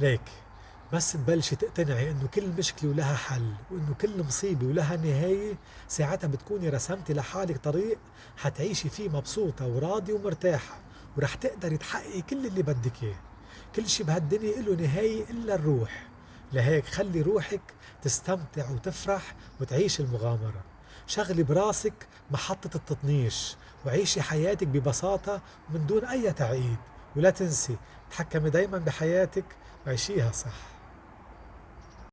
ليك بس تبلشي تقتنعي إنه كل مشكلة ولها حل وإنه كل مصيبة ولها نهاية ساعتها بتكوني رسمتي لحالك طريق حتعيشي فيه مبسوطة وراضية ومرتاحة ورح تقدري تحققي كل اللي بدك إياه. كل شي بهالدنيا له نهاية إلا الروح. لهيك خلي روحك تستمتع وتفرح وتعيش المغامرة. شغلي براسك محطة التطنيش وعيشي حياتك ببساطة ومن دون أي تعقيد. ولا تنسي تحكمي دايما بحياتك وعيشيها صح.